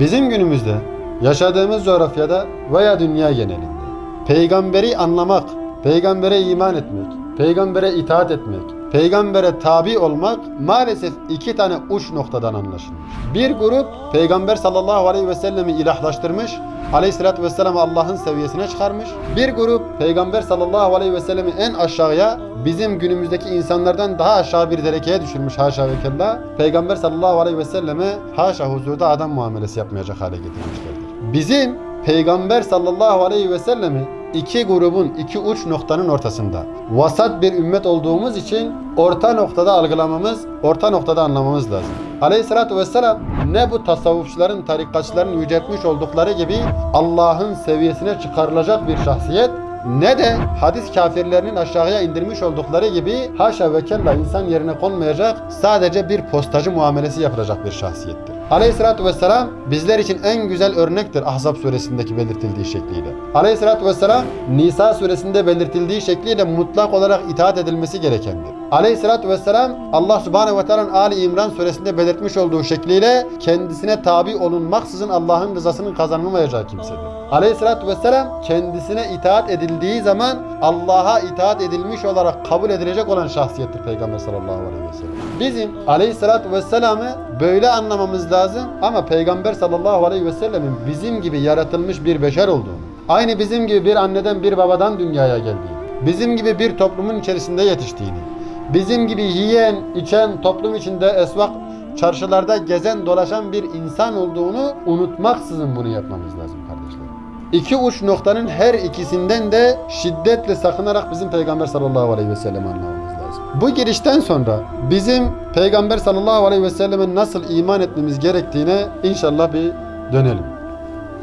Bizim günümüzde yaşadığımız coğrafyada veya dünya genelinde peygamberi anlamak, peygambere iman etmek, peygambere itaat etmek, peygambere tabi olmak maalesef iki tane uç noktadan anlaşılmış. Bir grup peygamber sallallahu aleyhi ve sellemi ilahlaştırmış, aleyhissalatü vesselam'ı Allah'ın seviyesine çıkarmış. Bir grup peygamber sallallahu aleyhi ve sellemi en aşağıya bizim günümüzdeki insanlardan daha aşağı bir derekeye düşürmüş haşa ve kella. Peygamber sallallahu aleyhi ve selleme haşa huzurda adam muamelesi yapmayacak hale getirmişlerdir. Bizim Peygamber sallallahu aleyhi ve sellemi iki grubun, iki uç noktanın ortasında. Vasat bir ümmet olduğumuz için orta noktada algılamamız, orta noktada anlamamız lazım. Aleyhissalatü vesselam ne bu tasavvufçuların, tarikatçıların yüceltmiş oldukları gibi Allah'ın seviyesine çıkarılacak bir şahsiyet ne de hadis kafirlerinin aşağıya indirmiş oldukları gibi haşa ve kella insan yerine konmayacak sadece bir postacı muamelesi yapılacak bir şahsiyettir. Aleyhissalatü vesselam bizler için en güzel örnektir Ahzab suresindeki belirtildiği şekliyle. Aleyhissalatü vesselam Nisa suresinde belirtildiği şekliyle mutlak olarak itaat edilmesi gerekendir. Aleyhissalatü vesselam Allah subhanehu ve teala'nın Ali İmran suresinde belirtmiş olduğu şekliyle kendisine tabi olunmaksızın Allah'ın rızasının kazanılmayacağı kimsedir. Aleyhissalatü vesselam kendisine itaat edildiği zaman Allah'a itaat edilmiş olarak kabul edilecek olan şahsiyettir Peygamber sallallahu aleyhi ve sellem. Bizim aleyhissalatü vesselam'ı böyle anlamamız lazım ama Peygamber sallallahu aleyhi ve sellemin bizim gibi yaratılmış bir beşer olduğunu, aynı bizim gibi bir anneden bir babadan dünyaya geldiğini, bizim gibi bir toplumun içerisinde yetiştiğini, bizim gibi yiyen, içen, toplum içinde esvak, çarşılarda gezen, dolaşan bir insan olduğunu unutmaksızın bunu yapmamız lazım kardeşlerim. İki uç noktanın her ikisinden de şiddetle sakınarak bizim Peygamber sallallahu aleyhi ve sellem anlamamız lazım. Bu girişten sonra bizim Peygamber sallallahu aleyhi ve selleme nasıl iman etmemiz gerektiğine inşallah bir dönelim.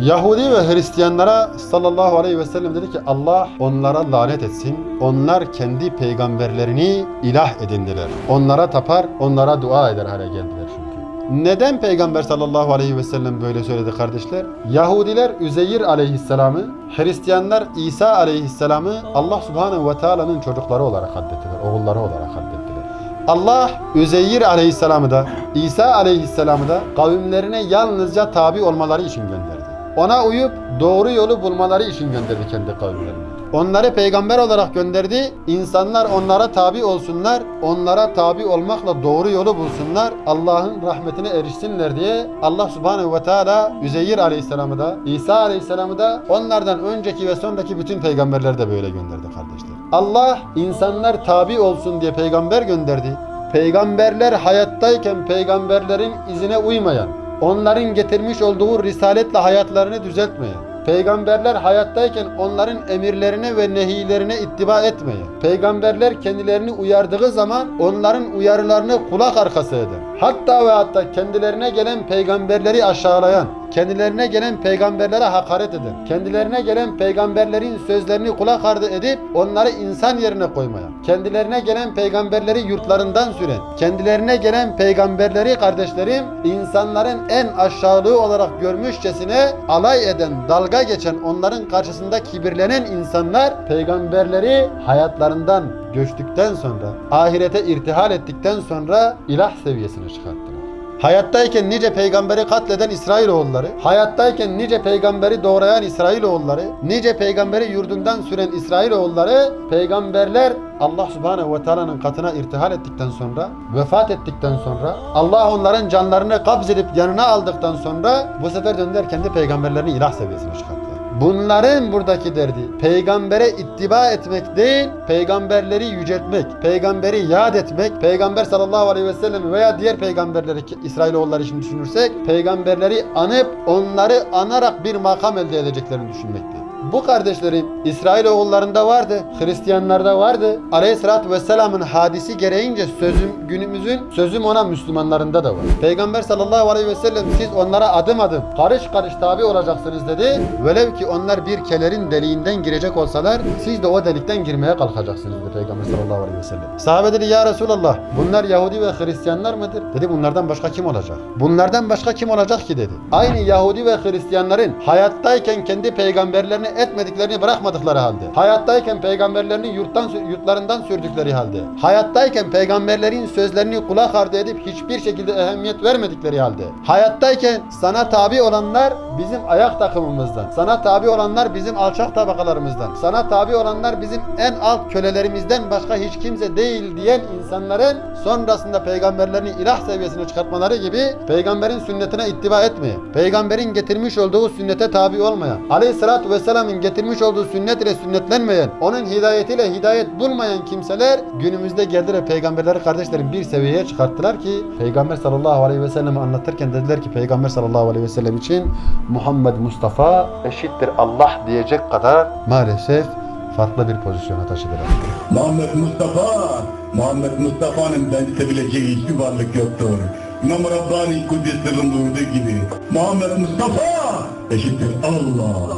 Yahudi ve Hristiyanlara sallallahu aleyhi ve sellem dedi ki Allah onlara lanet etsin. Onlar kendi peygamberlerini ilah edindiler. Onlara tapar, onlara dua eder hale geldiler çünkü. Neden Peygamber sallallahu aleyhi ve sellem böyle söyledi kardeşler? Yahudiler Üzeyir aleyhisselamı, Hristiyanlar İsa aleyhisselamı Allah subhanehu ve teala'nın çocukları olarak addettiler, oğulları olarak addettiler. Allah Üzeyir aleyhisselamı da İsa aleyhisselamı da kavimlerine yalnızca tabi olmaları için gönderdi. Ona uyup doğru yolu bulmaları için gönderdi kendi kavimlerine. Onları peygamber olarak gönderdi. İnsanlar onlara tabi olsunlar. Onlara tabi olmakla doğru yolu bulsunlar. Allah'ın rahmetine erişsinler diye Allah subhanehu ve teala Üzeyir aleyhisselamı da İsa aleyhisselamı da onlardan önceki ve sonraki bütün peygamberleri de böyle gönderdi kardeşler. Allah insanlar tabi olsun diye peygamber gönderdi. Peygamberler hayattayken peygamberlerin izine uymayan, onların getirmiş olduğu risaletle hayatlarını düzeltmeyen, Peygamberler hayattayken onların emirlerine ve nehilerine ittiba etmeyen, peygamberler kendilerini uyardığı zaman onların uyarılarını kulak arkası eden, hatta ve hatta kendilerine gelen peygamberleri aşağılayan, kendilerine gelen peygamberlere hakaret eden, kendilerine gelen peygamberlerin sözlerini kulak ardı edip onları insan yerine koymayan, kendilerine gelen peygamberleri yurtlarından süren, kendilerine gelen peygamberleri kardeşlerim insanların en aşağılığı olarak görmüşçesine alay eden, dalga geçen, onların karşısında kibirlenen insanlar peygamberleri hayatlarından göçtükten sonra, ahirete irtihal ettikten sonra ilah seviyesine çıkarttılar. Hayattayken nice peygamberi katleden İsrailoğulları, hayattayken nice peygamberi doğrayan İsrailoğulları, nice peygamberi yurdundan süren İsrailoğulları, peygamberler Allah Subhanahu ve Teala'nın katına irtihal ettikten sonra, vefat ettikten sonra, Allah onların canlarını kabz edip yanına aldıktan sonra bu sefer döndüler kendi peygamberlerini ilah seviyesine çıkarttılar. Bunların buradaki derdi peygambere ittiba etmek değil, peygamberleri yüceltmek, peygamberi yad etmek, peygamber sallallahu aleyhi ve sellem veya diğer peygamberleri İsrailoğulları için düşünürsek, peygamberleri anıp onları anarak bir makam elde edeceklerini düşünmekti. Bu kardeşlerim İsrailoğullarında vardı, Hristiyanlarda vardı. Aleyhissalatü vesselamın hadisi gereğince sözüm günümüzün sözüm ona Müslümanlarında da var. Peygamber sallallahu aleyhi ve sellem siz onlara adım adım karış karış tabi olacaksınız dedi. Velev ki onlar bir kelerin deliğinden girecek olsalar siz de o delikten girmeye kalkacaksınız dedi Peygamber sallallahu aleyhi ve sellem. Sahabe dedi ya Resulallah bunlar Yahudi ve Hristiyanlar mıdır? Dedi bunlardan başka kim olacak? Bunlardan başka kim olacak ki dedi. Aynı Yahudi ve Hristiyanların hayattayken kendi peygamberlerini etmediklerini bırakmadıkları halde, hayattayken peygamberlerini yurttan yurtlarından sürdükleri halde, hayattayken peygamberlerin sözlerini kulak ardı edip hiçbir şekilde ehemmiyet vermedikleri halde, hayattayken sana tabi olanlar bizim ayak takımımızdan, sana tabi olanlar bizim alçak tabakalarımızdan, sana tabi olanlar bizim en alt kölelerimizden başka hiç kimse değil diyen insanların sonrasında peygamberlerini ilah seviyesine çıkartmaları gibi peygamberin sünnetine ittiba etmeye, peygamberin getirmiş olduğu sünnete tabi olmaya, aleyhissalatü vesselamın getirmiş olduğu sünnet ile sünnetlenmeyen, onun hidayetiyle hidayet bulmayan kimseler günümüzde geldiler peygamberleri kardeşlerim bir seviyeye çıkarttılar ki peygamber sallallahu aleyhi ve sellem'i anlatırken dediler ki peygamber sallallahu aleyhi ve sellem için Muhammed Mustafa eşittir Allah diyecek kadar maalesef farklı bir pozisyona taşıdılar. Muhammed Mustafa, Muhammed Mustafa'nın benzetebileceği hiçbir varlık yoktur. İmam Rabbani Kudüs sırrın buyurduğu gibi Muhammed Mustafa eşittir Allah.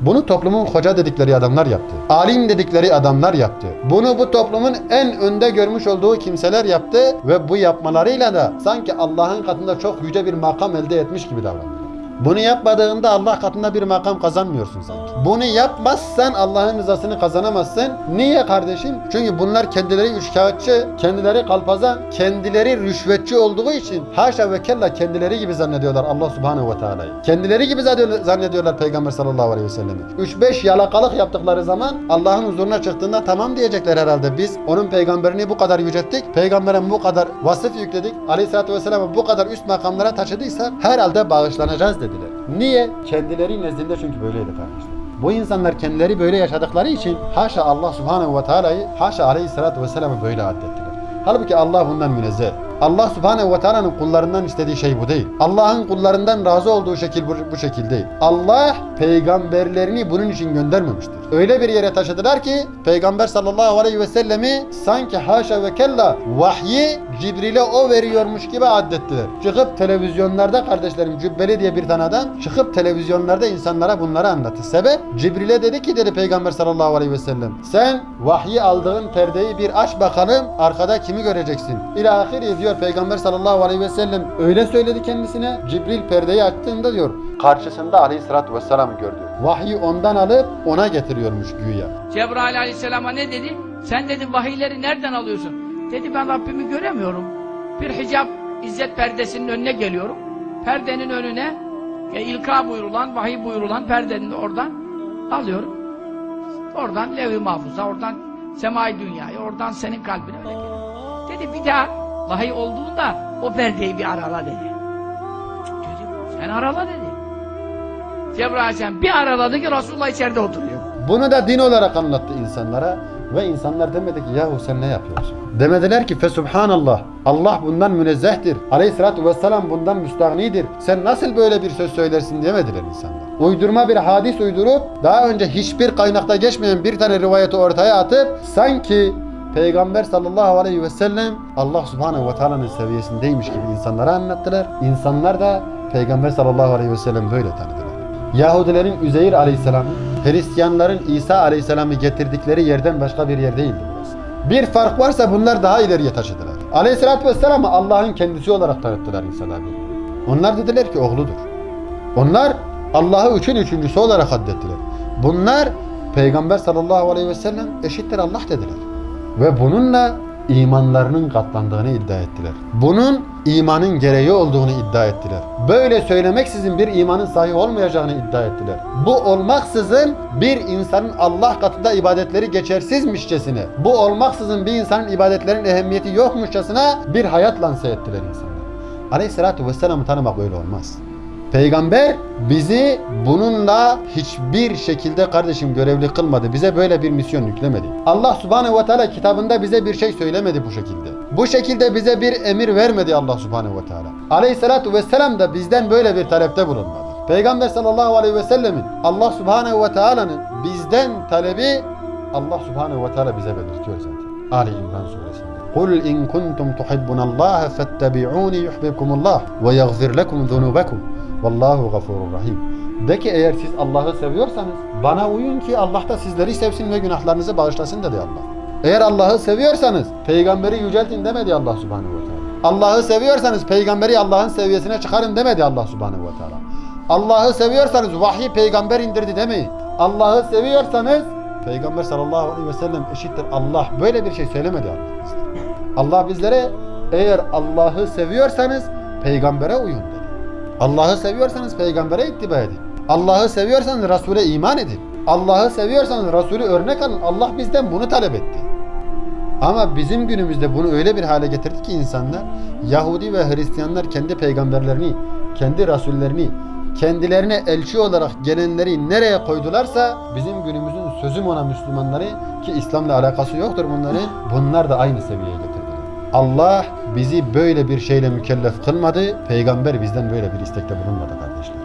Bunu toplumun hoca dedikleri adamlar yaptı. Alim dedikleri adamlar yaptı. Bunu bu toplumun en önde görmüş olduğu kimseler yaptı ve bu yapmalarıyla da sanki Allah'ın katında çok yüce bir makam elde etmiş gibi davrandılar. Bunu yapmadığında Allah katında bir makam kazanmıyorsun sanki. Bunu yapmazsan Allah'ın rızasını kazanamazsın. Niye kardeşim? Çünkü bunlar kendileri üçkağıtçı, kendileri kalpazan, kendileri rüşvetçi olduğu için haşa ve kella kendileri gibi zannediyorlar Allah subhanehu ve teala'yı. Kendileri gibi zannediyorlar Peygamber sallallahu aleyhi ve sellem'i. 3-5 yalakalık yaptıkları zaman Allah'ın huzuruna çıktığında tamam diyecekler herhalde. Biz onun peygamberini bu kadar yücelttik, peygambere bu kadar vasıf yükledik, aleyhissalatü vesselam'ı bu kadar üst makamlara taşıdıysak herhalde bağışlanacağız dediler. Niye? Kendileri nezdinde çünkü böyleydi kardeşler. Bu insanlar kendileri böyle yaşadıkları için haşa Allah subhanehu ve teala'yı haşa aleyhissalatü vesselam'ı böyle addettiler. Halbuki Allah bundan münezzeh. Allah subhanehu ve teala'nın kullarından istediği şey bu değil. Allah'ın kullarından razı olduğu şekil bu, bu şekil değil. Allah peygamberlerini bunun için göndermemiştir. Öyle bir yere taşıdılar ki Peygamber sallallahu aleyhi ve sellemi sanki haşa ve kella vahyi Cibril'e o veriyormuş gibi addettiler. Çıkıp televizyonlarda kardeşlerim Cübbeli diye bir tane adam çıkıp televizyonlarda insanlara bunları anlattı. Sebep Cibril'e dedi ki dedi Peygamber sallallahu aleyhi ve sellem sen vahyi aldığın perdeyi bir aç bakalım arkada kimi göreceksin? İlahiri diyor Peygamber sallallahu aleyhi ve sellem öyle söyledi kendisine. Cibril perdeyi açtığında diyor karşısında aleyhissalatü vesselam gördü. Vahyi ondan alıp ona getiriyormuş güya. Cebrail aleyhisselama ne dedi? Sen dedi vahiyleri nereden alıyorsun? Dedi ben Rabbimi göremiyorum. Bir hicap izzet perdesinin önüne geliyorum. Perdenin önüne e, ilka buyurulan, vahiy buyurulan perdenin oradan alıyorum. Oradan lev-i mahfuza, oradan semai dünyaya, oradan senin kalbine öyle geliyor. Dedi bir daha vahiy olduğunda o perdeyi bir arala dedi. Dedi sen arala dedi. Cebrail aleyhisselam bir araladı ki Resulullah içeride oturuyor. Bunu da din olarak anlattı insanlara ve insanlar demedi ki yahu sen ne yapıyorsun? Demediler ki fesubhanallah Allah bundan münezzehtir. Aleyhissalatü vesselam bundan müstahnidir. Sen nasıl böyle bir söz söylersin demediler insanlar. Uydurma bir hadis uydurup daha önce hiçbir kaynakta geçmeyen bir tane rivayeti ortaya atıp sanki Peygamber sallallahu aleyhi ve sellem Allah subhanehu ve teala'nın seviyesindeymiş gibi insanlara anlattılar. İnsanlar da Peygamber sallallahu aleyhi ve sellem böyle tanıdılar. Yahudilerin Üzeyir aleyhisselamı, Hristiyanların İsa aleyhisselamı getirdikleri yerden başka bir yer değildi. Bir fark varsa bunlar daha ileriye taşıdılar. Aleyhisselatü vesselam'ı Allah'ın kendisi olarak tanıttılar insanlar. Onlar dediler ki oğludur. Onlar Allah'ı üçün üçüncüsü olarak addettiler. Bunlar Peygamber sallallahu aleyhi ve sellem eşittir Allah dediler. Ve bununla imanlarının katlandığını iddia ettiler. Bunun imanın gereği olduğunu iddia ettiler. Böyle söylemeksizin bir imanın sahih olmayacağını iddia ettiler. Bu olmaksızın bir insanın Allah katında ibadetleri geçersizmişçesine, bu olmaksızın bir insanın ibadetlerin ehemmiyeti yokmuşçasına bir hayat lanse ettiler insanlar. Aleyhissalatu vesselam'ı tanımak böyle olmaz. Peygamber bizi bununla hiçbir şekilde kardeşim görevli kılmadı. Bize böyle bir misyon yüklemedi. Allah subhanehu ve teala kitabında bize bir şey söylemedi bu şekilde. Bu şekilde bize bir emir vermedi Allah subhanehu ve teala. Aleyhissalatu vesselam da bizden böyle bir talepte bulunmadı. Peygamber sallallahu aleyhi ve sellemin Allah subhanehu ve teala'nın bizden talebi Allah subhanehu ve teala bize belirtiyor zaten. Ali İmran suresinde. قُلْ اِنْ كُنْتُمْ تُحِبُّنَ اللّٰهَ فَاتَّبِعُونِ يُحْبِبْكُمُ اللّٰهِ وَيَغْفِرْ لَكُمْ ذُنُوبَكُمْ Vallahu gafurur rahim. De ki eğer siz Allah'ı seviyorsanız bana uyun ki Allah da sizleri sevsin ve günahlarınızı bağışlasın dedi Allah. Eğer Allah'ı seviyorsanız peygamberi yüceltin demedi Allah subhanehu ve teala. Allah'ı seviyorsanız peygamberi Allah'ın seviyesine çıkarın demedi Allah subhanehu ve teala. Allah'ı seviyorsanız vahyi peygamber indirdi demeyin. Allah'ı seviyorsanız Peygamber sallallahu aleyhi ve sellem eşittir Allah böyle bir şey söylemedi Allah bizlere. Allah bizlere eğer Allah'ı seviyorsanız peygambere uyun dedi. Allah'ı seviyorsanız peygambere ittiba edin. Allah'ı seviyorsanız Resul'e iman edin. Allah'ı seviyorsanız Resulü örnek alın. Allah bizden bunu talep etti. Ama bizim günümüzde bunu öyle bir hale getirdi ki insanlar Yahudi ve Hristiyanlar kendi peygamberlerini, kendi rasullerini, kendilerine elçi olarak gelenleri nereye koydularsa bizim günümüzün sözüm ona Müslümanları ki İslam'la alakası yoktur bunların. Bunlar da aynı seviyeye getirdiler. Allah bizi böyle bir şeyle mükellef kılmadı. Peygamber bizden böyle bir istekte bulunmadı kardeşler.